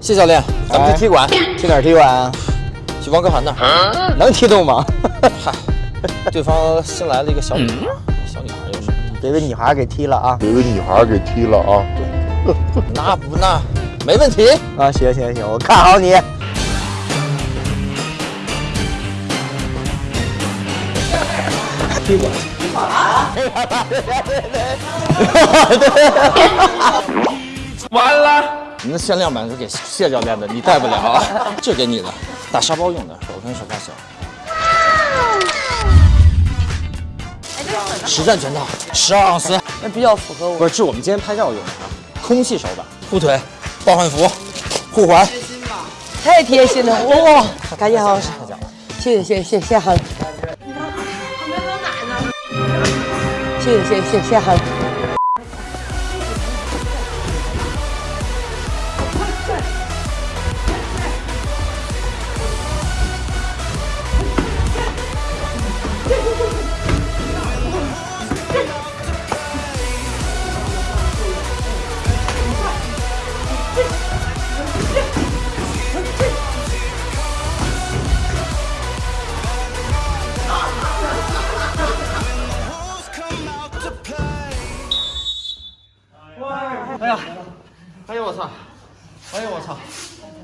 谢教练，咱们去踢馆，去哪儿踢馆啊？去王哥涵那儿。能踢动吗？嗨，对方新来了一个小女孩，小女孩又是。别被女孩给踢了啊！别被女孩给踢了啊！那不那没问题啊！行行行，我看好你。踢馆。完了，你那限量版是给谢教练的，你带不了，这给你的，打沙包用的，手跟手发小。实战全套，十二盎司，那比较符合我。不是，是我们今天拍照用的，空气手感，护腿，抱换服，护环，太贴心了 哇！赶紧好，谢谢谢谢谢谢韩。谢谢谢谢谢韩。哎呀，哎呦我操，哎呦我操。